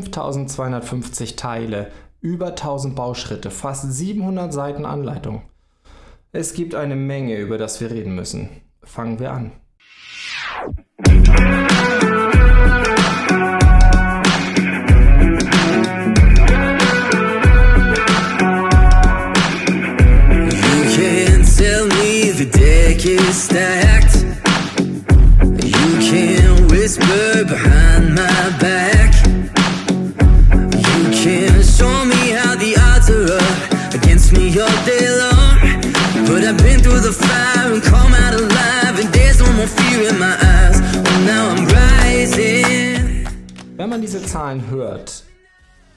5250 Teile, über 1000 Bauschritte, fast 700 Seiten Anleitung. Es gibt eine Menge, über das wir reden müssen. Fangen wir an. Wenn man diese Zahlen hört,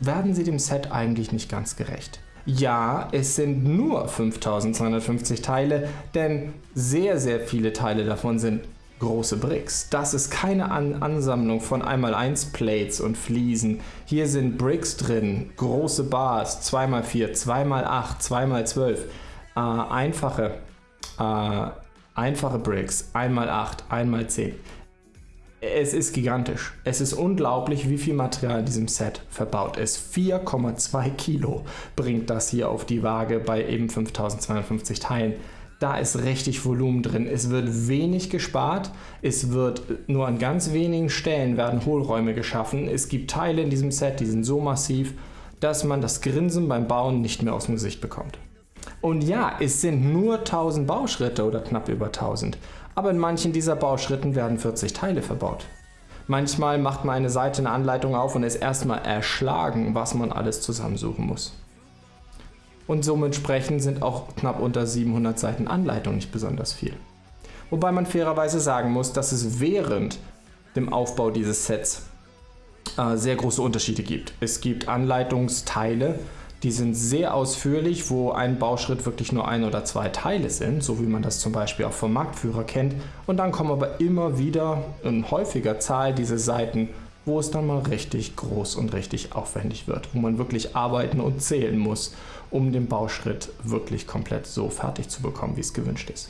werden sie dem Set eigentlich nicht ganz gerecht. Ja, es sind nur 5250 Teile, denn sehr, sehr viele Teile davon sind große Bricks. Das ist keine An Ansammlung von 1x1 Plates und Fliesen. Hier sind Bricks drin, große Bars, 2x4, 2x8, 2x12, äh, einfache, äh, einfache Bricks, 1x8, 1x10. Es ist gigantisch. Es ist unglaublich, wie viel Material in diesem Set verbaut ist. 4,2 Kilo bringt das hier auf die Waage bei eben 5250 Teilen. Da ist richtig Volumen drin. Es wird wenig gespart. Es wird nur an ganz wenigen Stellen werden Hohlräume geschaffen. Es gibt Teile in diesem Set, die sind so massiv, dass man das Grinsen beim Bauen nicht mehr aus dem Gesicht bekommt. Und ja, es sind nur 1000 Bauschritte oder knapp über 1000 aber in manchen dieser Bauschritten werden 40 Teile verbaut. Manchmal macht man eine Seite eine Anleitung auf und ist erstmal erschlagen, was man alles zusammensuchen muss. Und somit entsprechend sind auch knapp unter 700 Seiten Anleitung nicht besonders viel. Wobei man fairerweise sagen muss, dass es während dem Aufbau dieses Sets äh, sehr große Unterschiede gibt. Es gibt Anleitungsteile, die sind sehr ausführlich, wo ein Bauschritt wirklich nur ein oder zwei Teile sind, so wie man das zum Beispiel auch vom Marktführer kennt. Und dann kommen aber immer wieder in häufiger Zahl diese Seiten, wo es dann mal richtig groß und richtig aufwendig wird, wo man wirklich arbeiten und zählen muss, um den Bauschritt wirklich komplett so fertig zu bekommen, wie es gewünscht ist.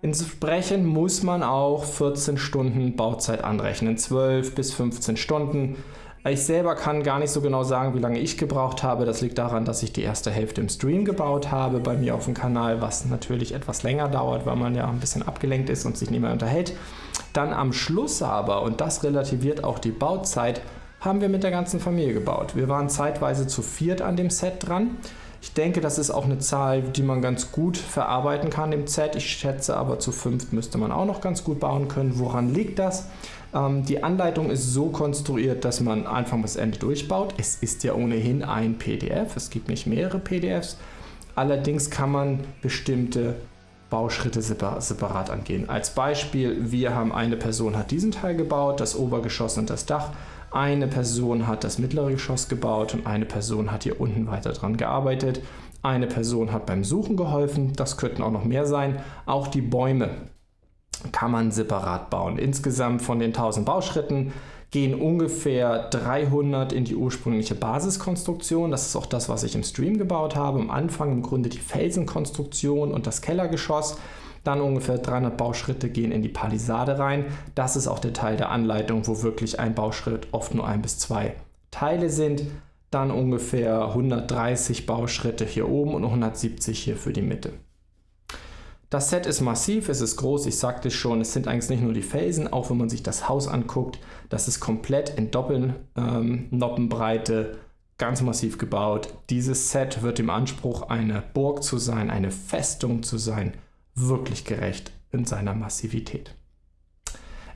Entsprechend muss man auch 14 Stunden Bauzeit anrechnen, 12 bis 15 Stunden. Ich selber kann gar nicht so genau sagen, wie lange ich gebraucht habe. Das liegt daran, dass ich die erste Hälfte im Stream gebaut habe bei mir auf dem Kanal, was natürlich etwas länger dauert, weil man ja ein bisschen abgelenkt ist und sich nicht mehr unterhält. Dann am Schluss aber, und das relativiert auch die Bauzeit, haben wir mit der ganzen Familie gebaut. Wir waren zeitweise zu viert an dem Set dran. Ich denke, das ist auch eine Zahl, die man ganz gut verarbeiten kann im Set. Ich schätze aber zu fünft müsste man auch noch ganz gut bauen können. Woran liegt das? Ähm, die Anleitung ist so konstruiert, dass man Anfang bis Ende durchbaut. Es ist ja ohnehin ein PDF, es gibt nicht mehrere PDFs. Allerdings kann man bestimmte Bauschritte separat angehen. Als Beispiel, wir haben eine Person hat diesen Teil gebaut, das Obergeschoss und das Dach. Eine Person hat das mittlere Geschoss gebaut und eine Person hat hier unten weiter dran gearbeitet. Eine Person hat beim Suchen geholfen, das könnten auch noch mehr sein. Auch die Bäume kann man separat bauen. Insgesamt von den 1000 Bauschritten gehen ungefähr 300 in die ursprüngliche Basiskonstruktion. Das ist auch das, was ich im Stream gebaut habe. Am Anfang im Grunde die Felsenkonstruktion und das Kellergeschoss. Dann ungefähr 300 Bauschritte gehen in die Palisade rein. Das ist auch der Teil der Anleitung, wo wirklich ein Bauschritt oft nur ein bis zwei Teile sind. Dann ungefähr 130 Bauschritte hier oben und 170 hier für die Mitte. Das Set ist massiv, es ist groß, ich sagte schon, es sind eigentlich nicht nur die Felsen, auch wenn man sich das Haus anguckt, das ist komplett in Doppelnoppenbreite, ähm, ganz massiv gebaut. Dieses Set wird im Anspruch, eine Burg zu sein, eine Festung zu sein, wirklich gerecht in seiner Massivität.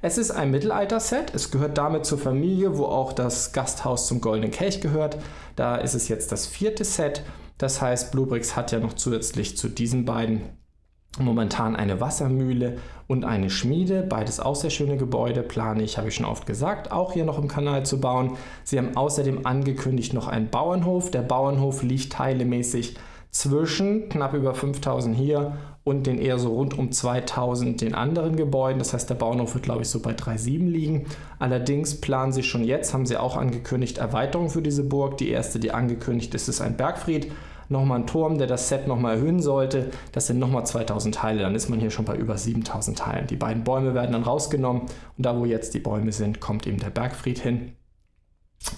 Es ist ein Mittelalter-Set, es gehört damit zur Familie, wo auch das Gasthaus zum Goldenen Kelch gehört. Da ist es jetzt das vierte Set, das heißt Bluebricks hat ja noch zusätzlich zu diesen beiden momentan eine Wassermühle und eine Schmiede. Beides auch sehr schöne Gebäude, plane ich, habe ich schon oft gesagt, auch hier noch im Kanal zu bauen. Sie haben außerdem angekündigt noch einen Bauernhof. Der Bauernhof liegt teilemäßig zwischen knapp über 5000 hier und den eher so rund um 2000 den anderen Gebäuden. Das heißt, der Bauernhof wird, glaube ich, so bei 3,7 liegen. Allerdings planen sie schon jetzt, haben sie auch angekündigt, Erweiterungen für diese Burg. Die erste, die angekündigt ist, ist ein Bergfried nochmal ein Turm, der das Set nochmal erhöhen sollte. Das sind nochmal 2000 Teile, dann ist man hier schon bei über 7000 Teilen. Die beiden Bäume werden dann rausgenommen und da wo jetzt die Bäume sind, kommt eben der Bergfried hin.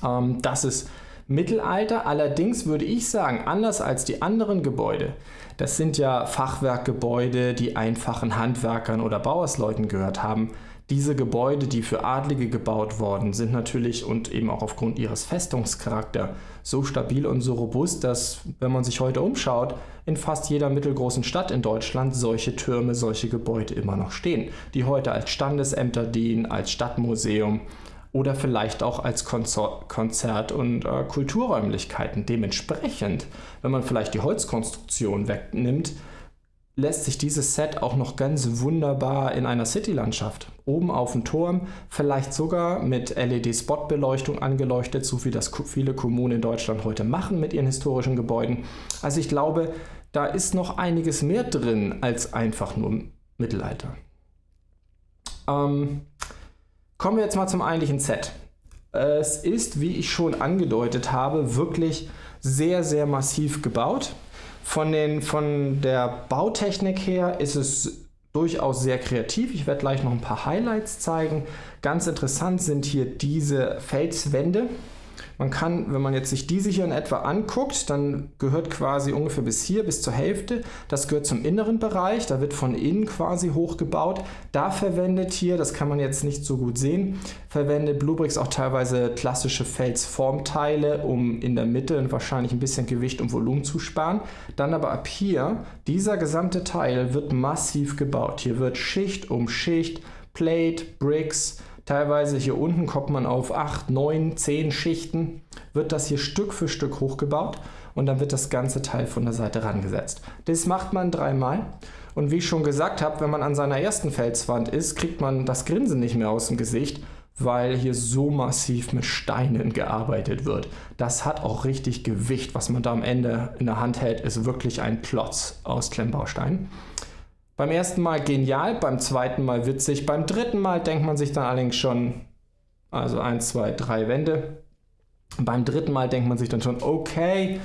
Ähm, das ist Mittelalter. Allerdings würde ich sagen, anders als die anderen Gebäude, das sind ja Fachwerkgebäude, die einfachen Handwerkern oder Bauersleuten gehört haben. Diese Gebäude, die für Adlige gebaut worden sind natürlich und eben auch aufgrund ihres Festungscharakter so stabil und so robust, dass, wenn man sich heute umschaut, in fast jeder mittelgroßen Stadt in Deutschland solche Türme, solche Gebäude immer noch stehen, die heute als Standesämter dienen, als Stadtmuseum oder vielleicht auch als Konzert- und äh, Kulturräumlichkeiten. Dementsprechend, wenn man vielleicht die Holzkonstruktion wegnimmt, lässt sich dieses Set auch noch ganz wunderbar in einer Citylandschaft, oben auf dem Turm, vielleicht sogar mit LED-Spotbeleuchtung angeleuchtet, so wie das viele Kommunen in Deutschland heute machen mit ihren historischen Gebäuden. Also ich glaube, da ist noch einiges mehr drin als einfach nur Mittelalter. Ähm, kommen wir jetzt mal zum eigentlichen Set. Es ist, wie ich schon angedeutet habe, wirklich sehr, sehr massiv gebaut. Von, den, von der Bautechnik her ist es durchaus sehr kreativ. Ich werde gleich noch ein paar Highlights zeigen. Ganz interessant sind hier diese Felswände. Man kann, wenn man jetzt sich diese hier in etwa anguckt, dann gehört quasi ungefähr bis hier, bis zur Hälfte. Das gehört zum inneren Bereich, da wird von innen quasi hochgebaut. Da verwendet hier, das kann man jetzt nicht so gut sehen, verwendet Bluebricks auch teilweise klassische Felsformteile, um in der Mitte wahrscheinlich ein bisschen Gewicht und Volumen zu sparen. Dann aber ab hier, dieser gesamte Teil wird massiv gebaut. Hier wird Schicht um Schicht, Plate, Bricks, Teilweise hier unten kommt man auf 8, 9, 10 Schichten, wird das hier Stück für Stück hochgebaut und dann wird das ganze Teil von der Seite rangesetzt. Das macht man dreimal und wie ich schon gesagt habe, wenn man an seiner ersten Felswand ist, kriegt man das Grinsen nicht mehr aus dem Gesicht, weil hier so massiv mit Steinen gearbeitet wird. Das hat auch richtig Gewicht, was man da am Ende in der Hand hält, ist wirklich ein Klotz aus Klemmbausteinen. Beim ersten Mal genial, beim zweiten Mal witzig, beim dritten Mal denkt man sich dann allerdings schon, also 1, 2, 3 Wände. Beim dritten Mal denkt man sich dann schon, okay,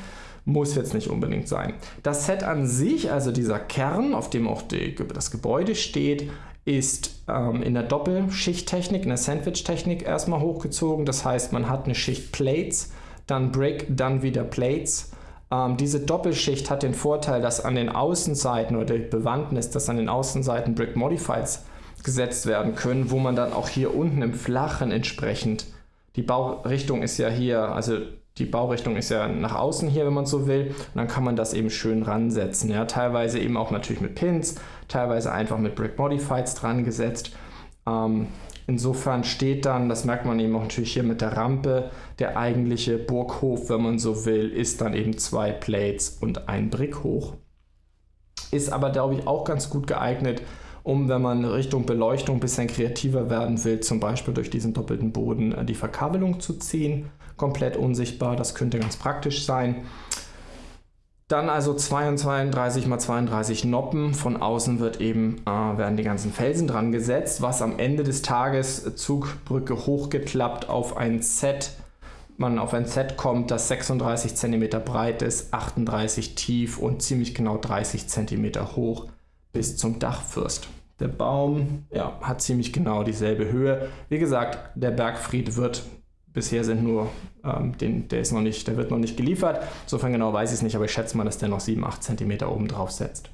muss jetzt nicht unbedingt sein. Das Set an sich, also dieser Kern, auf dem auch die, das Gebäude steht, ist ähm, in der Doppelschichttechnik, in der Sandwich-Technik erstmal hochgezogen. Das heißt, man hat eine Schicht Plates, dann Brick, dann wieder Plates ähm, diese Doppelschicht hat den Vorteil, dass an den Außenseiten oder die Bewandtnis, dass an den Außenseiten Brick Modifieds gesetzt werden können, wo man dann auch hier unten im Flachen entsprechend, die Baurichtung ist ja hier, also die Baurichtung ist ja nach außen hier, wenn man so will, und dann kann man das eben schön ransetzen. Ja? Teilweise eben auch natürlich mit Pins, teilweise einfach mit Brick Modifieds dran gesetzt. Ähm, Insofern steht dann, das merkt man eben auch natürlich hier mit der Rampe, der eigentliche Burghof, wenn man so will, ist dann eben zwei Plates und ein Brick hoch. Ist aber, glaube ich, auch ganz gut geeignet, um, wenn man Richtung Beleuchtung ein bisschen kreativer werden will, zum Beispiel durch diesen doppelten Boden äh, die Verkabelung zu ziehen. Komplett unsichtbar, das könnte ganz praktisch sein. Dann also 32 mal 32 Noppen. Von außen wird eben, äh, werden die ganzen Felsen dran gesetzt, was am Ende des Tages Zugbrücke hochgeklappt auf ein Set, man auf ein Set kommt, das 36 cm breit ist, 38 tief und ziemlich genau 30 cm hoch bis zum Dachfürst. Der Baum ja, hat ziemlich genau dieselbe Höhe. Wie gesagt, der Bergfried wird Bisher sind nur, ähm, den, der, ist noch nicht, der wird noch nicht geliefert. Insofern genau weiß ich es nicht, aber ich schätze mal, dass der noch 7, 8 cm oben drauf setzt.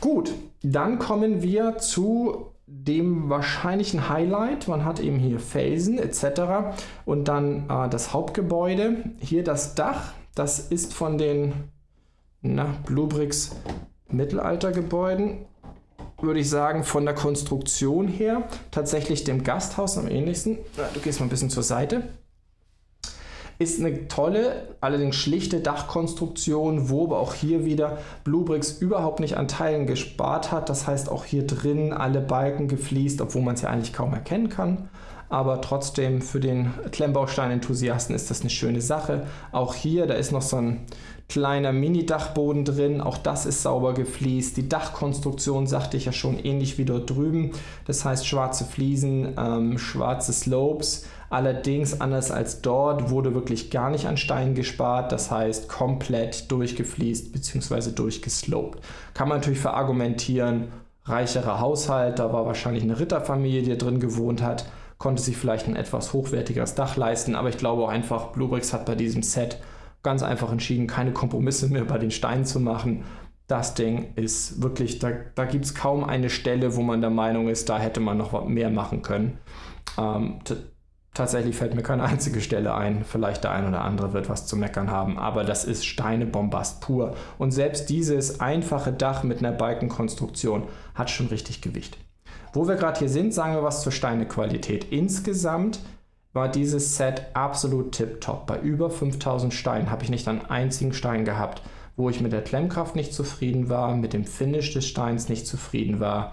Gut, dann kommen wir zu dem wahrscheinlichen Highlight. Man hat eben hier Felsen etc. Und dann äh, das Hauptgebäude. Hier das Dach. Das ist von den Bluebricks Mittelaltergebäuden würde ich sagen, von der Konstruktion her tatsächlich dem Gasthaus am ähnlichsten. Du gehst mal ein bisschen zur Seite. Ist eine tolle, allerdings schlichte Dachkonstruktion, wo aber auch hier wieder Bluebricks überhaupt nicht an Teilen gespart hat. Das heißt auch hier drin alle Balken gefliest, obwohl man es ja eigentlich kaum erkennen kann. Aber trotzdem für den Klemmbaustein-Enthusiasten ist das eine schöne Sache. Auch hier, da ist noch so ein kleiner Mini-Dachboden drin, auch das ist sauber gefliest. Die Dachkonstruktion sagte ich ja schon ähnlich wie dort drüben, das heißt schwarze Fliesen, ähm, schwarze Slopes. Allerdings anders als dort wurde wirklich gar nicht an Steinen gespart, das heißt komplett durchgefliest bzw. durchgeslopt. Kann man natürlich verargumentieren, reicherer Haushalt, da war wahrscheinlich eine Ritterfamilie, die drin gewohnt hat, konnte sich vielleicht ein etwas hochwertigeres Dach leisten, aber ich glaube auch einfach, Bluebricks hat bei diesem Set ganz einfach entschieden, keine Kompromisse mehr bei den Steinen zu machen. Das Ding ist wirklich, da, da gibt es kaum eine Stelle, wo man der Meinung ist, da hätte man noch mehr machen können. Ähm, tatsächlich fällt mir keine einzige Stelle ein. Vielleicht der ein oder andere wird was zu meckern haben, aber das ist Steinebombast pur. Und selbst dieses einfache Dach mit einer Balkenkonstruktion hat schon richtig Gewicht. Wo wir gerade hier sind, sagen wir was zur Steinequalität. Insgesamt war dieses Set absolut tipptopp. Bei über 5000 Steinen habe ich nicht einen einzigen Stein gehabt, wo ich mit der Klemmkraft nicht zufrieden war, mit dem Finish des Steins nicht zufrieden war.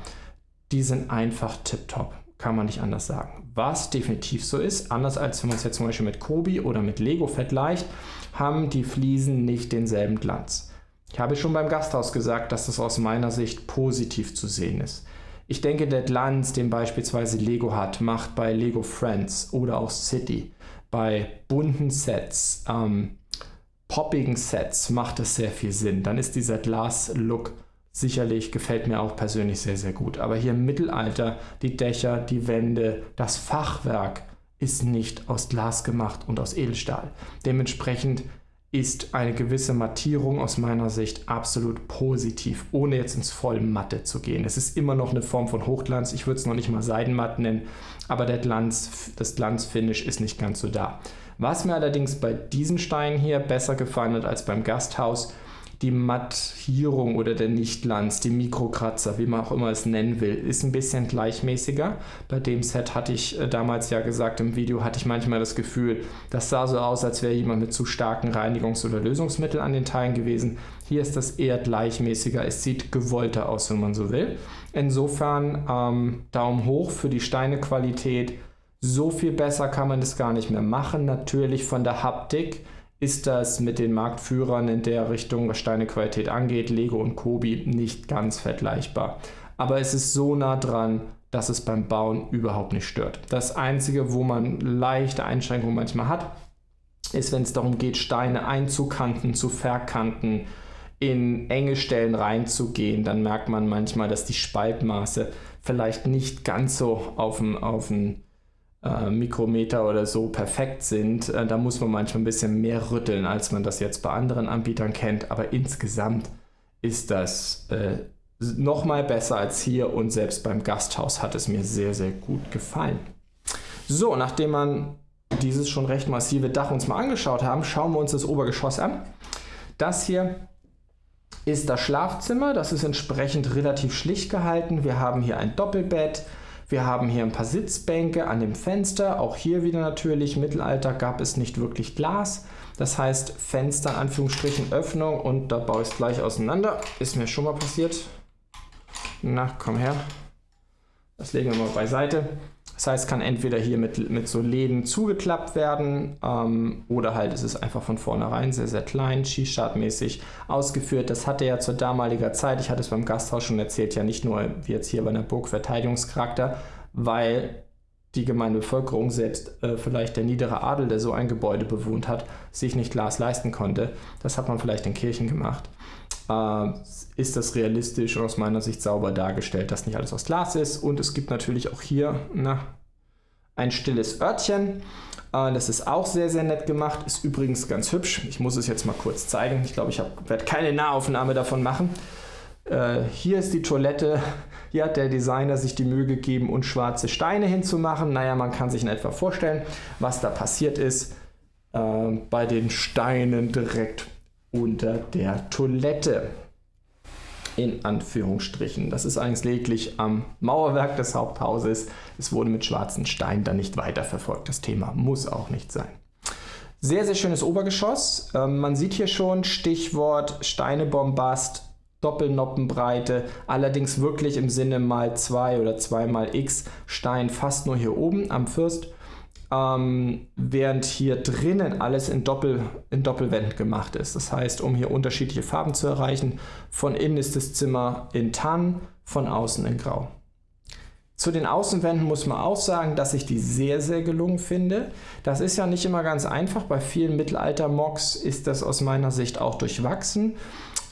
Die sind einfach tipptopp, kann man nicht anders sagen. Was definitiv so ist, anders als wenn man es jetzt zum Beispiel mit Kobi oder mit Lego vergleicht, haben die Fliesen nicht denselben Glanz. Ich habe schon beim Gasthaus gesagt, dass das aus meiner Sicht positiv zu sehen ist. Ich denke, der Glanz, den beispielsweise Lego hat, macht bei Lego Friends oder auch City, bei bunten Sets, ähm, poppigen Sets macht es sehr viel Sinn. Dann ist dieser Glas-Look sicherlich, gefällt mir auch persönlich sehr, sehr gut. Aber hier im Mittelalter, die Dächer, die Wände, das Fachwerk ist nicht aus Glas gemacht und aus Edelstahl. Dementsprechend ist eine gewisse Mattierung aus meiner Sicht absolut positiv, ohne jetzt ins Vollmatte zu gehen. Es ist immer noch eine Form von Hochglanz. Ich würde es noch nicht mal Seidenmatt nennen, aber der Glanz, das Glanzfinish ist nicht ganz so da. Was mir allerdings bei diesen Steinen hier besser gefallen hat als beim Gasthaus, die Mattierung oder der Nichtglanz, die Mikrokratzer, wie man auch immer es nennen will, ist ein bisschen gleichmäßiger. Bei dem Set hatte ich äh, damals ja gesagt im Video, hatte ich manchmal das Gefühl, das sah so aus, als wäre jemand mit zu starken Reinigungs- oder Lösungsmitteln an den Teilen gewesen. Hier ist das eher gleichmäßiger, es sieht gewollter aus, wenn man so will. Insofern ähm, Daumen hoch für die Steinequalität. So viel besser kann man das gar nicht mehr machen. Natürlich von der Haptik ist das mit den Marktführern in der Richtung, was Steinequalität angeht, Lego und Kobi, nicht ganz vergleichbar. Aber es ist so nah dran, dass es beim Bauen überhaupt nicht stört. Das Einzige, wo man leichte Einschränkungen manchmal hat, ist, wenn es darum geht, Steine einzukanten, zu verkanten, in enge Stellen reinzugehen, dann merkt man manchmal, dass die Spaltmaße vielleicht nicht ganz so auf dem, auf dem äh, Mikrometer oder so perfekt sind. Äh, da muss man manchmal ein bisschen mehr rütteln, als man das jetzt bei anderen Anbietern kennt. Aber insgesamt ist das äh, nochmal besser als hier und selbst beim Gasthaus hat es mir sehr, sehr gut gefallen. So, nachdem man dieses schon recht massive Dach uns mal angeschaut haben, schauen wir uns das Obergeschoss an. Das hier ist das Schlafzimmer. Das ist entsprechend relativ schlicht gehalten. Wir haben hier ein Doppelbett, wir haben hier ein paar Sitzbänke an dem Fenster. Auch hier wieder natürlich, Mittelalter gab es nicht wirklich Glas. Das heißt Fenster, Anführungsstrichen, Öffnung und da baue ich es gleich auseinander. Ist mir schon mal passiert. Na, komm her. Das legen wir mal beiseite. Das heißt, kann entweder hier mit, mit so Läden zugeklappt werden ähm, oder halt ist es einfach von vornherein sehr, sehr klein, Skistartmäßig ausgeführt. Das hatte ja zur damaliger Zeit, ich hatte es beim Gasthaus schon erzählt, ja nicht nur wie jetzt hier bei einer Burg Verteidigungscharakter, weil die gemeine Bevölkerung, selbst äh, vielleicht der niedere Adel, der so ein Gebäude bewohnt hat, sich nicht Glas leisten konnte. Das hat man vielleicht in Kirchen gemacht. Äh, ist das realistisch und aus meiner Sicht sauber dargestellt, dass nicht alles aus Glas ist. Und es gibt natürlich auch hier na, ein stilles Örtchen. Äh, das ist auch sehr, sehr nett gemacht. Ist übrigens ganz hübsch. Ich muss es jetzt mal kurz zeigen. Ich glaube, ich werde keine Nahaufnahme davon machen. Äh, hier ist die Toilette. Hier hat der Designer sich die Mühe gegeben, und schwarze Steine hinzumachen. Naja, man kann sich in etwa vorstellen, was da passiert ist bei den Steinen direkt unter der Toilette. In Anführungsstrichen. Das ist eigentlich lediglich am Mauerwerk des Haupthauses. Es wurde mit schwarzen Steinen dann nicht weiterverfolgt. Das Thema muss auch nicht sein. Sehr, sehr schönes Obergeschoss. Ähm, man sieht hier schon Stichwort Steinebombast, Doppelnoppenbreite, allerdings wirklich im Sinne mal 2 oder 2 mal x Stein fast nur hier oben am Fürst ähm, während hier drinnen alles in, Doppel, in Doppelwänden gemacht ist. Das heißt, um hier unterschiedliche Farben zu erreichen, von innen ist das Zimmer in Tann, von außen in Grau. Zu den Außenwänden muss man auch sagen, dass ich die sehr, sehr gelungen finde. Das ist ja nicht immer ganz einfach. Bei vielen Mittelalter-Mocks ist das aus meiner Sicht auch durchwachsen.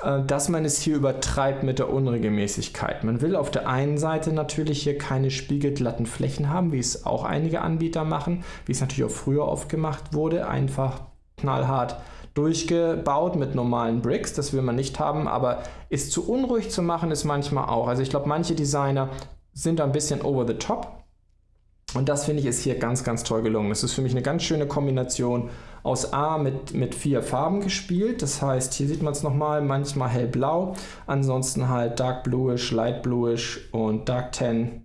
Äh, dass man es hier übertreibt mit der Unregelmäßigkeit. Man will auf der einen Seite natürlich hier keine spiegelglatten Flächen haben, wie es auch einige Anbieter machen, wie es natürlich auch früher oft gemacht wurde, einfach knallhart durchgebaut mit normalen Bricks, das will man nicht haben, aber ist zu unruhig zu machen ist manchmal auch. Also ich glaube, manche Designer sind ein bisschen over the top und das finde ich ist hier ganz, ganz toll gelungen. Es ist für mich eine ganz schöne Kombination aus A mit, mit vier Farben gespielt. Das heißt, hier sieht man es nochmal, manchmal hellblau, ansonsten halt Dark Bluish, Light Bluish und Dark Tan.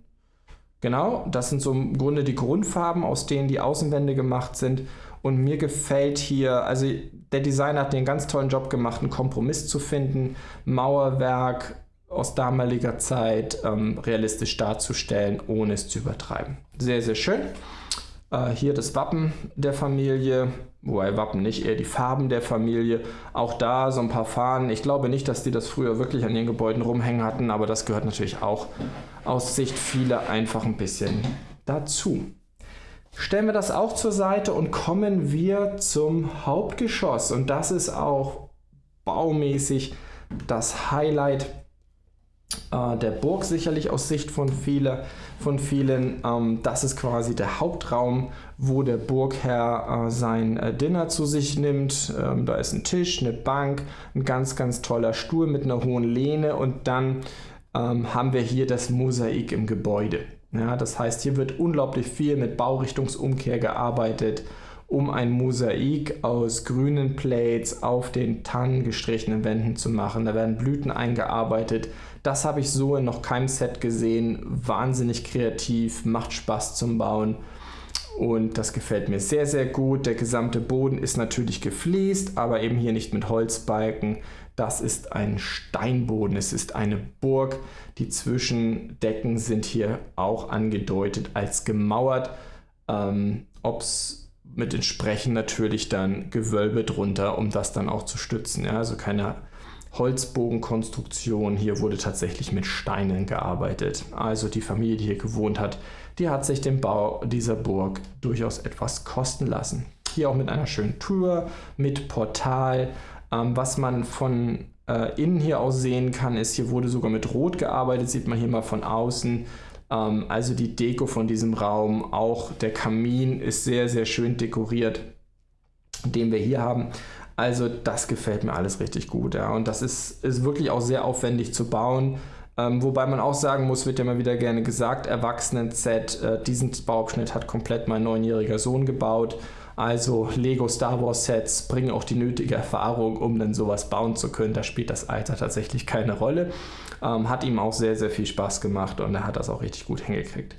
Genau, das sind so im Grunde die Grundfarben, aus denen die Außenwände gemacht sind. Und mir gefällt hier, also der Designer hat den ganz tollen Job gemacht, einen Kompromiss zu finden, Mauerwerk aus damaliger Zeit ähm, realistisch darzustellen, ohne es zu übertreiben. Sehr, sehr schön. Äh, hier das Wappen der Familie, wobei Wappen nicht, eher die Farben der Familie. Auch da so ein paar Fahnen. Ich glaube nicht, dass die das früher wirklich an ihren Gebäuden rumhängen hatten, aber das gehört natürlich auch aus Sicht vieler einfach ein bisschen dazu. Stellen wir das auch zur Seite und kommen wir zum Hauptgeschoss. Und das ist auch baumäßig das Highlight äh, der Burg sicherlich aus Sicht von, viele, von vielen. Ähm, das ist quasi der Hauptraum, wo der Burgherr äh, sein äh, Dinner zu sich nimmt. Ähm, da ist ein Tisch, eine Bank, ein ganz, ganz toller Stuhl mit einer hohen Lehne und dann ähm, haben wir hier das Mosaik im Gebäude. Ja, das heißt, hier wird unglaublich viel mit Baurichtungsumkehr gearbeitet um ein Mosaik aus grünen Plates auf den tannengestrichenen Wänden zu machen. Da werden Blüten eingearbeitet. Das habe ich so in noch keinem Set gesehen. Wahnsinnig kreativ, macht Spaß zum Bauen. Und das gefällt mir sehr, sehr gut. Der gesamte Boden ist natürlich gefliest, aber eben hier nicht mit Holzbalken. Das ist ein Steinboden. Es ist eine Burg. Die Zwischendecken sind hier auch angedeutet als gemauert. Ähm, Ob es mit entsprechend natürlich dann Gewölbe drunter, um das dann auch zu stützen. Ja? Also keine Holzbogenkonstruktion. Hier wurde tatsächlich mit Steinen gearbeitet. Also die Familie, die hier gewohnt hat, die hat sich den Bau dieser Burg durchaus etwas kosten lassen. Hier auch mit einer schönen Tür, mit Portal. Ähm, was man von äh, innen hier aus sehen kann, ist, hier wurde sogar mit Rot gearbeitet, sieht man hier mal von außen. Ähm, also die Deko von diesem Raum, auch der Kamin ist sehr, sehr schön dekoriert, den wir hier haben. Also das gefällt mir alles richtig gut. Ja. Und das ist, ist wirklich auch sehr aufwendig zu bauen. Ähm, wobei man auch sagen muss, wird ja mal wieder gerne gesagt, Erwachsenen-Set, äh, diesen Bauabschnitt hat komplett mein neunjähriger Sohn gebaut. Also Lego Star Wars Sets bringen auch die nötige Erfahrung, um dann sowas bauen zu können. Da spielt das Alter tatsächlich keine Rolle. Ähm, hat ihm auch sehr, sehr viel Spaß gemacht und er hat das auch richtig gut hingekriegt.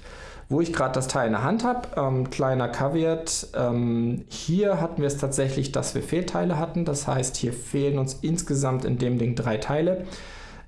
Wo ich gerade das Teil in der Hand habe, ähm, kleiner Caveat, ähm, hier hatten wir es tatsächlich, dass wir Fehlteile hatten. Das heißt, hier fehlen uns insgesamt in dem Ding drei Teile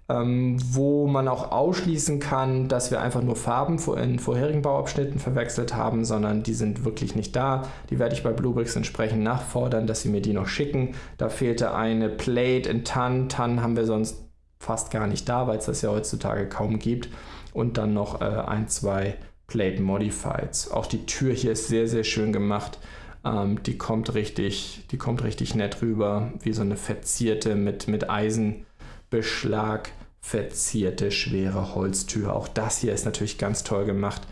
ähm, wo man auch ausschließen kann, dass wir einfach nur Farben in vorherigen Bauabschnitten verwechselt haben, sondern die sind wirklich nicht da. Die werde ich bei Bluebricks entsprechend nachfordern, dass sie mir die noch schicken. Da fehlte eine Plate in Tan. Tan haben wir sonst fast gar nicht da, weil es das ja heutzutage kaum gibt. Und dann noch äh, ein, zwei Plate Modifieds. Auch die Tür hier ist sehr, sehr schön gemacht. Ähm, die, kommt richtig, die kommt richtig nett rüber, wie so eine verzierte mit, mit Eisenbeschlag verzierte schwere Holztür. Auch das hier ist natürlich ganz toll gemacht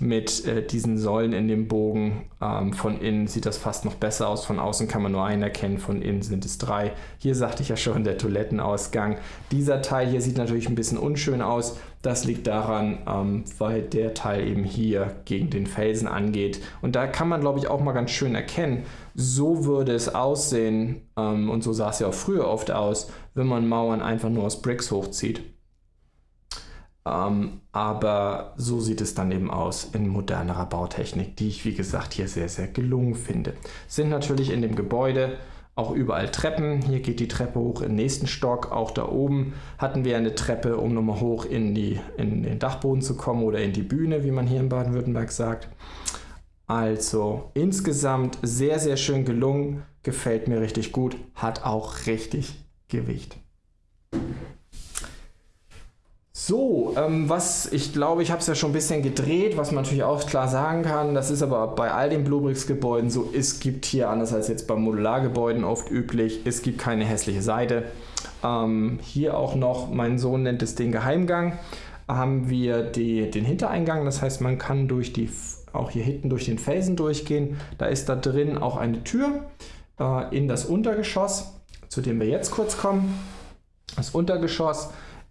mit äh, diesen Säulen in dem Bogen. Ähm, von innen sieht das fast noch besser aus. Von außen kann man nur einen erkennen, von innen sind es drei. Hier sagte ich ja schon, der Toilettenausgang. Dieser Teil hier sieht natürlich ein bisschen unschön aus. Das liegt daran, ähm, weil der Teil eben hier gegen den Felsen angeht. Und da kann man, glaube ich, auch mal ganz schön erkennen, so würde es aussehen, ähm, und so sah es ja auch früher oft aus, wenn man Mauern einfach nur aus Bricks hochzieht. Ähm, aber so sieht es dann eben aus in modernerer Bautechnik, die ich wie gesagt hier sehr, sehr gelungen finde. Sind natürlich in dem Gebäude auch überall Treppen. Hier geht die Treppe hoch im nächsten Stock. Auch da oben hatten wir eine Treppe, um nochmal hoch in, die, in den Dachboden zu kommen oder in die Bühne, wie man hier in Baden-Württemberg sagt. Also insgesamt sehr, sehr schön gelungen. Gefällt mir richtig gut. Hat auch richtig Gewicht. So, ähm, was ich glaube, ich habe es ja schon ein bisschen gedreht, was man natürlich auch klar sagen kann, das ist aber bei all den Bluebricks-Gebäuden so, es gibt hier, anders als jetzt bei Modulargebäuden oft üblich, es gibt keine hässliche Seite. Ähm, hier auch noch, mein Sohn nennt es den Geheimgang, haben wir die, den Hintereingang, das heißt, man kann durch die, auch hier hinten durch den Felsen durchgehen. Da ist da drin auch eine Tür äh, in das Untergeschoss, zu dem wir jetzt kurz kommen. Das Untergeschoss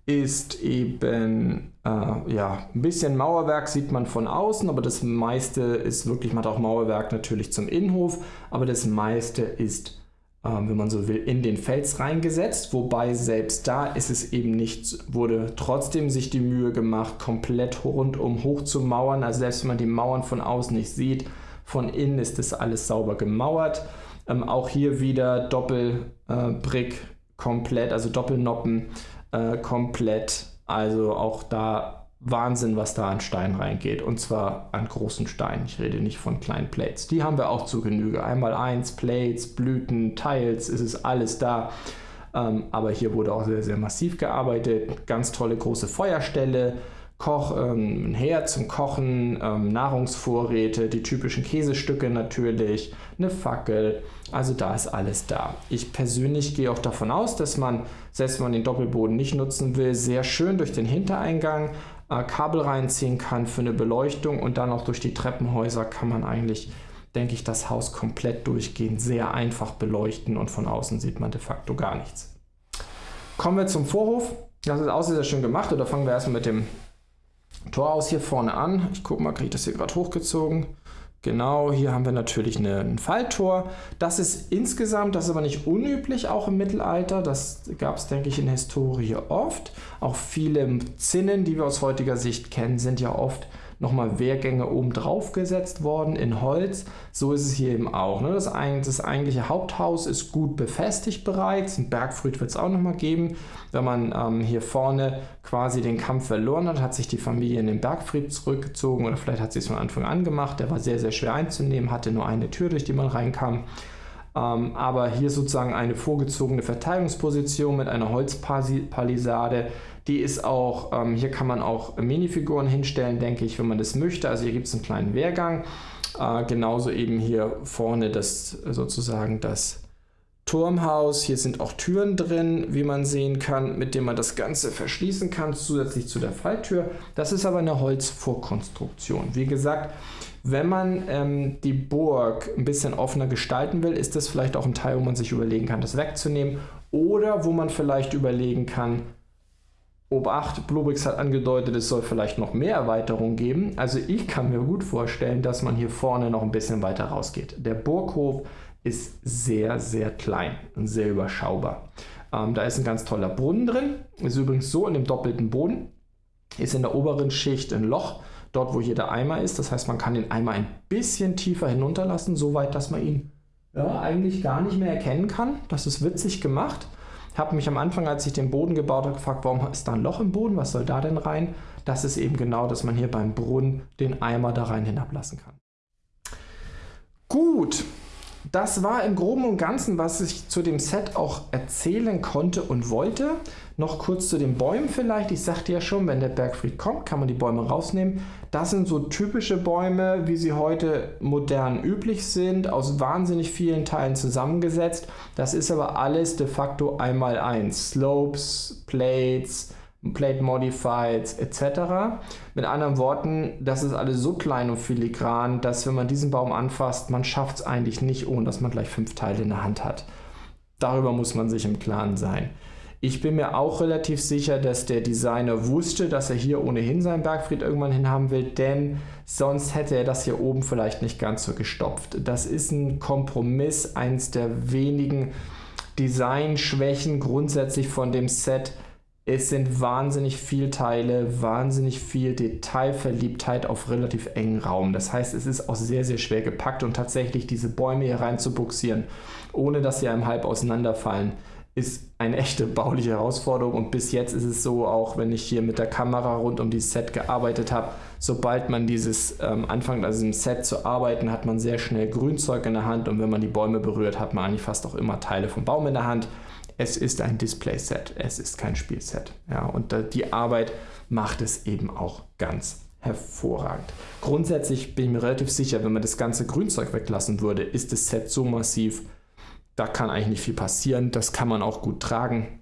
ist eben äh, ja, ein bisschen Mauerwerk sieht man von außen, aber das meiste ist wirklich, man hat auch Mauerwerk natürlich zum Innenhof, aber das meiste ist, äh, wenn man so will, in den Fels reingesetzt, wobei selbst da ist es eben nicht, wurde trotzdem sich die Mühe gemacht, komplett rundum hoch zu mauern, also selbst wenn man die Mauern von außen nicht sieht, von innen ist das alles sauber gemauert. Ähm, auch hier wieder Doppelbrick äh, komplett, also Doppelnoppen äh, komplett. Also auch da Wahnsinn, was da an Stein reingeht. Und zwar an großen Steinen. Ich rede nicht von kleinen Plates. Die haben wir auch zu Genüge. Einmal eins, Plates, Blüten, Tiles, ist es alles da. Ähm, aber hier wurde auch sehr, sehr massiv gearbeitet. Ganz tolle große Feuerstelle. Koch, ähm, ein Herd zum Kochen, ähm, Nahrungsvorräte, die typischen Käsestücke natürlich, eine Fackel. Also da ist alles da. Ich persönlich gehe auch davon aus, dass man, selbst wenn man den Doppelboden nicht nutzen will, sehr schön durch den Hintereingang äh, Kabel reinziehen kann für eine Beleuchtung und dann auch durch die Treppenhäuser kann man eigentlich, denke ich, das Haus komplett durchgehend sehr einfach beleuchten und von außen sieht man de facto gar nichts. Kommen wir zum Vorhof. Das ist auch sehr schön gemacht. Oder fangen wir erstmal mit dem Tor aus hier vorne an. Ich gucke mal, kriege ich das hier gerade hochgezogen. Genau, hier haben wir natürlich eine, ein Falltor. Das ist insgesamt, das ist aber nicht unüblich, auch im Mittelalter. Das gab es, denke ich, in der Historie oft. Auch viele Zinnen, die wir aus heutiger Sicht kennen, sind ja oft nochmal Wehrgänge oben drauf gesetzt worden in Holz. So ist es hier eben auch. Ne? Das, das eigentliche Haupthaus ist gut befestigt bereits. Ein Bergfried wird es auch nochmal geben. Wenn man ähm, hier vorne quasi den Kampf verloren hat, hat sich die Familie in den Bergfried zurückgezogen oder vielleicht hat sie es von Anfang an gemacht. Der war sehr, sehr schwer einzunehmen, hatte nur eine Tür, durch die man reinkam. Ähm, aber hier sozusagen eine vorgezogene Verteidigungsposition mit einer Holzpalisade die ist auch, ähm, hier kann man auch Minifiguren hinstellen, denke ich, wenn man das möchte. Also hier gibt es einen kleinen Wehrgang. Äh, genauso eben hier vorne das sozusagen das Turmhaus. Hier sind auch Türen drin, wie man sehen kann, mit denen man das Ganze verschließen kann, zusätzlich zu der Falltür. Das ist aber eine Holzvorkonstruktion. Wie gesagt, wenn man ähm, die Burg ein bisschen offener gestalten will, ist das vielleicht auch ein Teil, wo man sich überlegen kann, das wegzunehmen. Oder wo man vielleicht überlegen kann, Obacht, Bluebricks hat angedeutet, es soll vielleicht noch mehr Erweiterungen geben. Also ich kann mir gut vorstellen, dass man hier vorne noch ein bisschen weiter rausgeht. Der Burghof ist sehr, sehr klein und sehr überschaubar. Ähm, da ist ein ganz toller Brunnen drin. Ist übrigens so in dem doppelten Boden. Ist in der oberen Schicht ein Loch, dort wo hier der Eimer ist. Das heißt, man kann den Eimer ein bisschen tiefer hinunterlassen, so weit, dass man ihn ja, eigentlich gar nicht mehr erkennen kann. Das ist witzig gemacht. Habe mich am Anfang, als ich den Boden gebaut habe, gefragt, warum ist da ein Loch im Boden? Was soll da denn rein? Das ist eben genau, dass man hier beim Brunnen den Eimer da rein hinablassen kann. Gut, das war im Groben und Ganzen, was ich zu dem Set auch erzählen konnte und wollte. Noch kurz zu den Bäumen vielleicht. Ich sagte ja schon, wenn der Bergfried kommt, kann man die Bäume rausnehmen. Das sind so typische Bäume, wie sie heute modern üblich sind, aus wahnsinnig vielen Teilen zusammengesetzt. Das ist aber alles de facto einmal eins. Slopes, Plates, Plate Modifieds etc. Mit anderen Worten, das ist alles so klein und filigran, dass wenn man diesen Baum anfasst, man schafft es eigentlich nicht, ohne dass man gleich fünf Teile in der Hand hat. Darüber muss man sich im Klaren sein. Ich bin mir auch relativ sicher, dass der Designer wusste, dass er hier ohnehin seinen Bergfried irgendwann hinhaben will, denn sonst hätte er das hier oben vielleicht nicht ganz so gestopft. Das ist ein Kompromiss, eins der wenigen Designschwächen grundsätzlich von dem Set, es sind wahnsinnig viele Teile, wahnsinnig viel Detailverliebtheit auf relativ engen Raum. Das heißt, es ist auch sehr, sehr schwer gepackt und tatsächlich diese Bäume hier rein zu buxieren, ohne dass sie einem halb auseinanderfallen, ist eine echte bauliche Herausforderung. Und bis jetzt ist es so, auch wenn ich hier mit der Kamera rund um dieses Set gearbeitet habe, sobald man dieses ähm, anfängt, also im Set zu arbeiten, hat man sehr schnell Grünzeug in der Hand und wenn man die Bäume berührt, hat man eigentlich fast auch immer Teile vom Baum in der Hand es ist ein Display-Set, es ist kein Spielset. Ja, und die Arbeit macht es eben auch ganz hervorragend. Grundsätzlich bin ich mir relativ sicher, wenn man das ganze Grünzeug weglassen würde, ist das Set so massiv, da kann eigentlich nicht viel passieren. Das kann man auch gut tragen.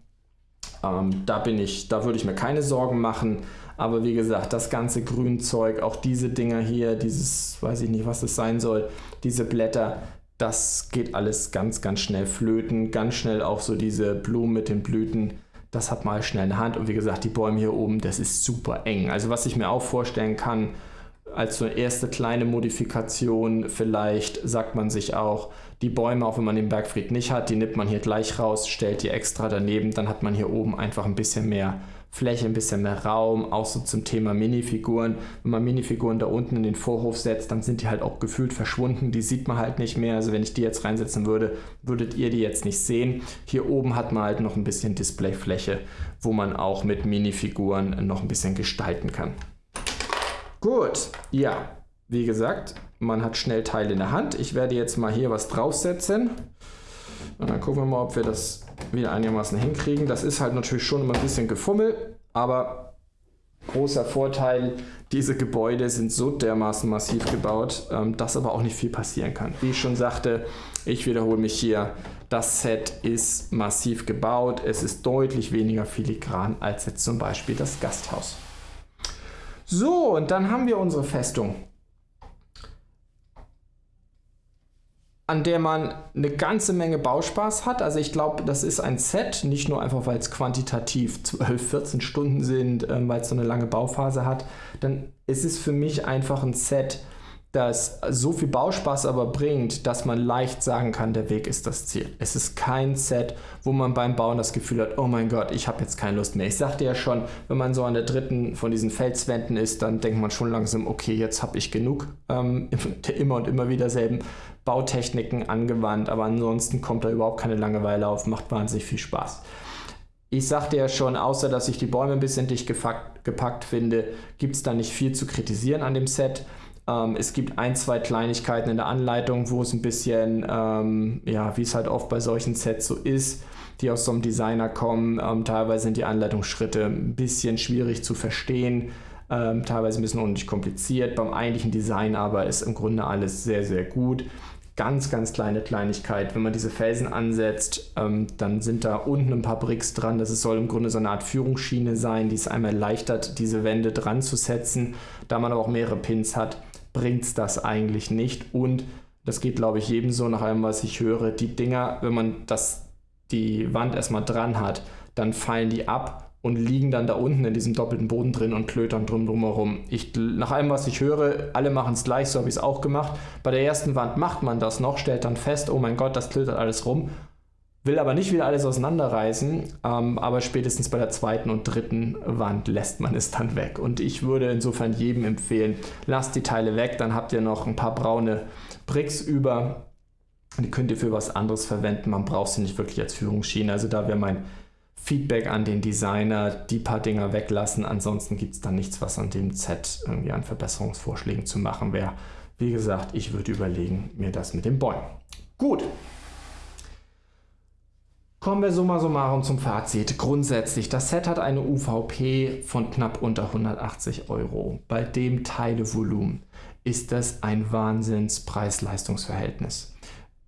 Ähm, da bin ich, da würde ich mir keine Sorgen machen. Aber wie gesagt, das ganze Grünzeug, auch diese Dinger hier, dieses, weiß ich nicht, was das sein soll, diese Blätter, das geht alles ganz, ganz schnell flöten. Ganz schnell auch so diese Blumen mit den Blüten das hat mal schnell eine Hand. Und wie gesagt, die Bäume hier oben, das ist super eng. Also was ich mir auch vorstellen kann, als so eine erste kleine Modifikation, vielleicht sagt man sich auch, die Bäume, auch wenn man den Bergfried nicht hat, die nimmt man hier gleich raus, stellt die extra daneben, dann hat man hier oben einfach ein bisschen mehr Fläche, ein bisschen mehr Raum, auch so zum Thema Minifiguren. Wenn man Minifiguren da unten in den Vorhof setzt, dann sind die halt auch gefühlt verschwunden. Die sieht man halt nicht mehr. Also wenn ich die jetzt reinsetzen würde, würdet ihr die jetzt nicht sehen. Hier oben hat man halt noch ein bisschen Displayfläche, wo man auch mit Minifiguren noch ein bisschen gestalten kann. Gut, ja, wie gesagt, man hat schnell Teile in der Hand. Ich werde jetzt mal hier was draufsetzen. Und dann gucken wir mal, ob wir das wieder einigermaßen hinkriegen. Das ist halt natürlich schon immer ein bisschen gefummelt, aber großer Vorteil, diese Gebäude sind so dermaßen massiv gebaut, ähm, dass aber auch nicht viel passieren kann. Wie ich schon sagte, ich wiederhole mich hier, das Set ist massiv gebaut, es ist deutlich weniger filigran als jetzt zum Beispiel das Gasthaus. So, und dann haben wir unsere Festung. An der man eine ganze Menge Bauspaß hat. Also ich glaube, das ist ein Set, nicht nur einfach, weil es quantitativ 12, 14 Stunden sind, ähm, weil es so eine lange Bauphase hat. Dann ist es für mich einfach ein Set, das so viel Bauspaß aber bringt, dass man leicht sagen kann, der Weg ist das Ziel. Es ist kein Set, wo man beim Bauen das Gefühl hat, oh mein Gott, ich habe jetzt keine Lust mehr. Ich sagte ja schon, wenn man so an der dritten von diesen Felswänden ist, dann denkt man schon langsam, okay, jetzt habe ich genug. Ähm, immer und immer wieder selben Bautechniken angewandt, aber ansonsten kommt da überhaupt keine Langeweile auf, macht wahnsinnig viel Spaß. Ich sagte ja schon, außer dass ich die Bäume ein bisschen dicht gepackt, finde, gibt es da nicht viel zu kritisieren an dem Set. Ähm, es gibt ein, zwei Kleinigkeiten in der Anleitung, wo es ein bisschen, ähm, ja, wie es halt oft bei solchen Sets so ist, die aus so einem Designer kommen. Ähm, teilweise sind die Anleitungsschritte ein bisschen schwierig zu verstehen. Ähm, teilweise ein bisschen unnötig kompliziert. Beim eigentlichen Design aber ist im Grunde alles sehr, sehr gut ganz, ganz kleine Kleinigkeit. Wenn man diese Felsen ansetzt, ähm, dann sind da unten ein paar Bricks dran. Das soll im Grunde so eine Art Führungsschiene sein, die es einmal erleichtert, diese Wände dran zu setzen. Da man aber auch mehrere Pins hat, bringt es das eigentlich nicht. Und das geht, glaube ich, jedem so nach allem, was ich höre. Die Dinger, wenn man das, die Wand erstmal dran hat, dann fallen die ab und liegen dann da unten in diesem doppelten Boden drin und klötern drum drumherum. Ich, nach allem, was ich höre, alle machen es gleich, so habe ich es auch gemacht. Bei der ersten Wand macht man das noch, stellt dann fest, oh mein Gott, das klötert alles rum. Will aber nicht wieder alles auseinanderreißen, ähm, aber spätestens bei der zweiten und dritten Wand lässt man es dann weg. Und ich würde insofern jedem empfehlen, lasst die Teile weg, dann habt ihr noch ein paar braune Bricks über. Die könnt ihr für was anderes verwenden, man braucht sie nicht wirklich als Führungsschiene. Also da wäre mein Feedback an den Designer, die paar Dinger weglassen. Ansonsten gibt es dann nichts, was an dem Set irgendwie an Verbesserungsvorschlägen zu machen wäre. Wie gesagt, ich würde überlegen, mir das mit den Bäumen. Gut. Kommen wir summa summarum zum Fazit. Grundsätzlich, das Set hat eine UVP von knapp unter 180 Euro. Bei dem Teilevolumen ist das ein Wahnsinns Preis-Leistungs-Verhältnis.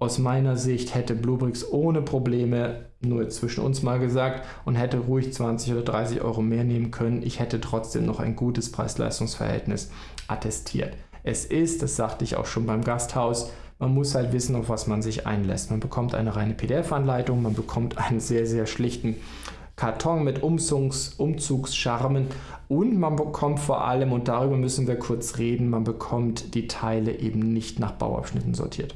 Aus meiner Sicht hätte Bluebricks ohne Probleme, nur zwischen uns mal gesagt, und hätte ruhig 20 oder 30 Euro mehr nehmen können. Ich hätte trotzdem noch ein gutes Preis-Leistungs-Verhältnis attestiert. Es ist, das sagte ich auch schon beim Gasthaus, man muss halt wissen, auf was man sich einlässt. Man bekommt eine reine PDF-Anleitung, man bekommt einen sehr, sehr schlichten Karton mit Umzugs, Umzugscharmen und man bekommt vor allem, und darüber müssen wir kurz reden, man bekommt die Teile eben nicht nach Bauabschnitten sortiert.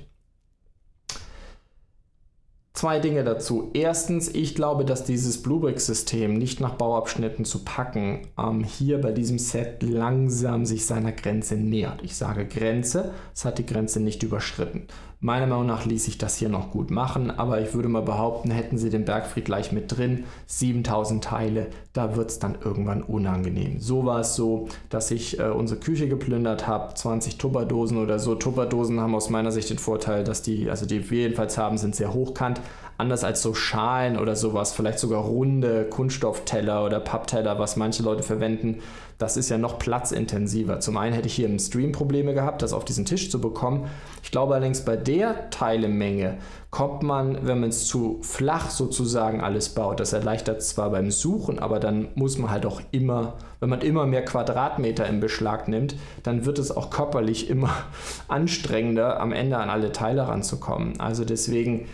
Zwei Dinge dazu. Erstens, ich glaube, dass dieses Bluebrick-System nicht nach Bauabschnitten zu packen ähm, hier bei diesem Set langsam sich seiner Grenze nähert. Ich sage Grenze, es hat die Grenze nicht überschritten. Meiner Meinung nach ließ sich das hier noch gut machen, aber ich würde mal behaupten, hätten sie den Bergfried gleich mit drin, 7000 Teile, da wird es dann irgendwann unangenehm. So war es so, dass ich äh, unsere Küche geplündert habe, 20 Tupperdosen oder so. Tupperdosen haben aus meiner Sicht den Vorteil, dass die, also die wir jedenfalls haben, sind sehr hochkant. Anders als so Schalen oder sowas, vielleicht sogar runde Kunststoffteller oder Pappteller, was manche Leute verwenden, das ist ja noch platzintensiver. Zum einen hätte ich hier im Stream Probleme gehabt, das auf diesen Tisch zu bekommen. Ich glaube allerdings, bei der Teilemenge kommt man, wenn man es zu flach sozusagen alles baut, das erleichtert zwar beim Suchen, aber dann muss man halt auch immer, wenn man immer mehr Quadratmeter in Beschlag nimmt, dann wird es auch körperlich immer anstrengender, am Ende an alle Teile ranzukommen. Also deswegen,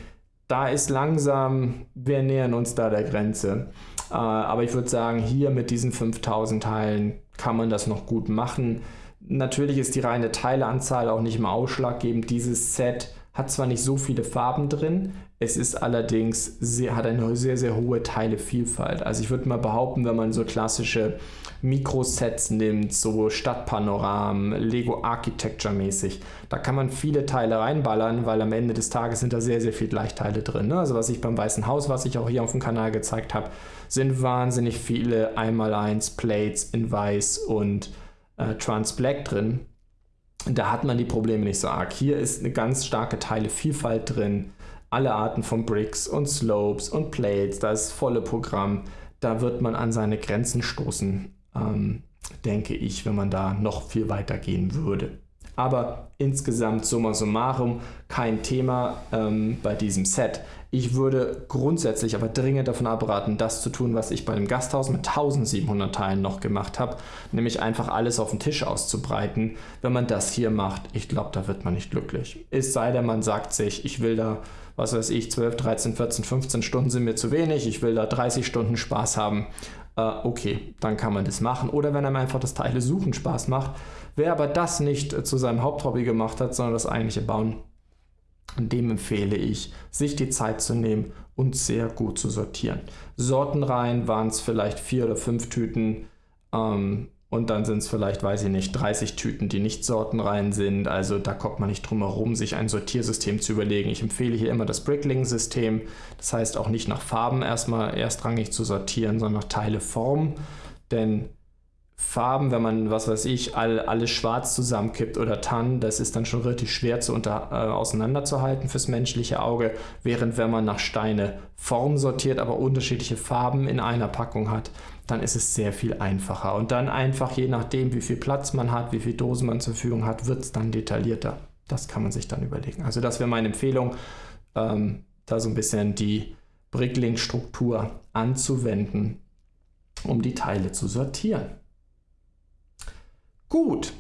da ist langsam, wir nähern uns da der Grenze. Äh, aber ich würde sagen, hier mit diesen 5000 Teilen kann man das noch gut machen. Natürlich ist die reine Teileanzahl auch nicht immer ausschlaggebend. Dieses Set hat zwar nicht so viele Farben drin, es ist allerdings sehr, hat eine sehr, sehr hohe Teilevielfalt. Also ich würde mal behaupten, wenn man so klassische Mikrosets nimmt, so Stadtpanoramen, Lego Architecture mäßig, da kann man viele Teile reinballern, weil am Ende des Tages sind da sehr, sehr viele Gleichteile drin. Ne? Also was ich beim Weißen Haus, was ich auch hier auf dem Kanal gezeigt habe, sind wahnsinnig viele 1x1 Plates in Weiß und äh, Trans Black drin. Da hat man die Probleme nicht so arg. Hier ist eine ganz starke Teilevielfalt drin alle Arten von Bricks und Slopes und Plates, das volle Programm. Da wird man an seine Grenzen stoßen, ähm, denke ich, wenn man da noch viel weiter gehen würde. Aber insgesamt summa summarum kein Thema ähm, bei diesem Set. Ich würde grundsätzlich aber dringend davon abraten, das zu tun, was ich bei dem Gasthaus mit 1700 Teilen noch gemacht habe, nämlich einfach alles auf den Tisch auszubreiten. Wenn man das hier macht, ich glaube, da wird man nicht glücklich. Es sei denn, man sagt sich, ich will da was weiß ich, 12, 13, 14, 15 Stunden sind mir zu wenig, ich will da 30 Stunden Spaß haben, äh, okay, dann kann man das machen. Oder wenn einem einfach das Teile suchen Spaß macht, wer aber das nicht äh, zu seinem Haupthobby gemacht hat, sondern das eigentliche Bauen, dem empfehle ich, sich die Zeit zu nehmen und sehr gut zu sortieren. Sortenreihen waren es vielleicht vier oder fünf Tüten. Ähm, und dann sind es vielleicht, weiß ich nicht, 30 Tüten, die nicht sortenrein sind. Also da kommt man nicht drum herum, sich ein Sortiersystem zu überlegen. Ich empfehle hier immer das Brickling-System. Das heißt auch nicht nach Farben erstmal erstrangig zu sortieren, sondern nach Teile Form. Denn Farben, wenn man, was weiß ich, all, alles schwarz zusammenkippt oder Tann, das ist dann schon relativ schwer zu unter, äh, auseinanderzuhalten fürs menschliche Auge, während wenn man nach Steine Form sortiert, aber unterschiedliche Farben in einer Packung hat, dann ist es sehr viel einfacher. Und dann einfach, je nachdem, wie viel Platz man hat, wie viele Dosen man zur Verfügung hat, wird es dann detaillierter. Das kann man sich dann überlegen. Also das wäre meine Empfehlung, ähm, da so ein bisschen die Brickling-Struktur anzuwenden, um die Teile zu sortieren. Gut,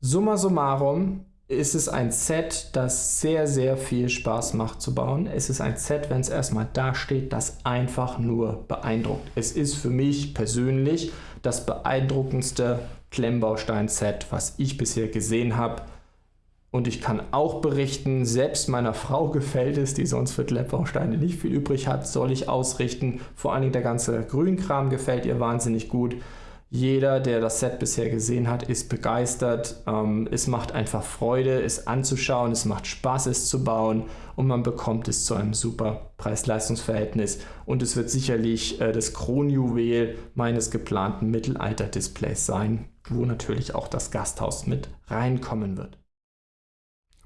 summa summarum, ist es ein Set, das sehr, sehr viel Spaß macht zu bauen. Es ist ein Set, wenn es erstmal da steht, das einfach nur beeindruckt. Es ist für mich persönlich das beeindruckendste Klemmbaustein-Set, was ich bisher gesehen habe. Und ich kann auch berichten, selbst meiner Frau gefällt es, die sonst für Klemmbausteine nicht viel übrig hat, soll ich ausrichten. Vor allen Dingen der ganze Grünkram gefällt ihr wahnsinnig gut. Jeder, der das Set bisher gesehen hat, ist begeistert. Ähm, es macht einfach Freude, es anzuschauen, es macht Spaß, es zu bauen und man bekommt es zu einem super Preis-Leistungs-Verhältnis. Und es wird sicherlich äh, das Kronjuwel meines geplanten Mittelalter-Displays sein, wo natürlich auch das Gasthaus mit reinkommen wird.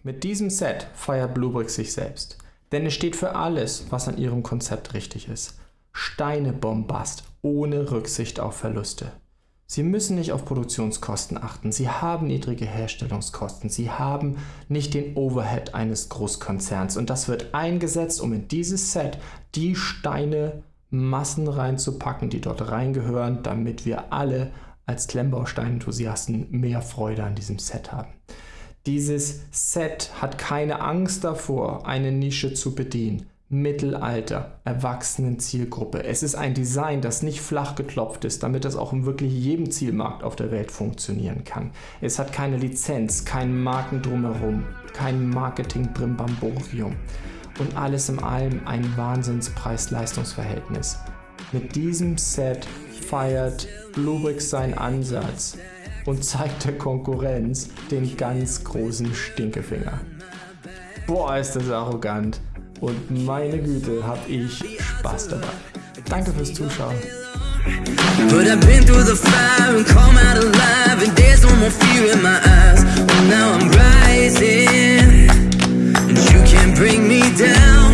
Mit diesem Set feiert Bluebrick sich selbst, denn es steht für alles, was an ihrem Konzept richtig ist. Steinebombast ohne Rücksicht auf Verluste. Sie müssen nicht auf Produktionskosten achten. Sie haben niedrige Herstellungskosten. Sie haben nicht den Overhead eines Großkonzerns. Und das wird eingesetzt, um in dieses Set die Steine Massen reinzupacken, die dort reingehören, damit wir alle als Klemmbaustein-Enthusiasten mehr Freude an diesem Set haben. Dieses Set hat keine Angst davor, eine Nische zu bedienen. Mittelalter, erwachsenen Zielgruppe. Es ist ein Design, das nicht flach geklopft ist, damit es auch in wirklich jedem Zielmarkt auf der Welt funktionieren kann. Es hat keine Lizenz, kein Marken drumherum, kein Marketing-Brimbamborium und alles in allem ein Wahnsinns-Preis-Leistungs-Verhältnis. Mit diesem Set feiert Bluebricks seinen Ansatz und zeigt der Konkurrenz den ganz großen Stinkefinger. Boah, ist das arrogant. Und meine Güte, hab ich Spaß dabei. Danke fürs Zuschauen. Put I've been through the fire and come out alive And there's no more fear in my eyes Well now I'm rising And you can't bring me down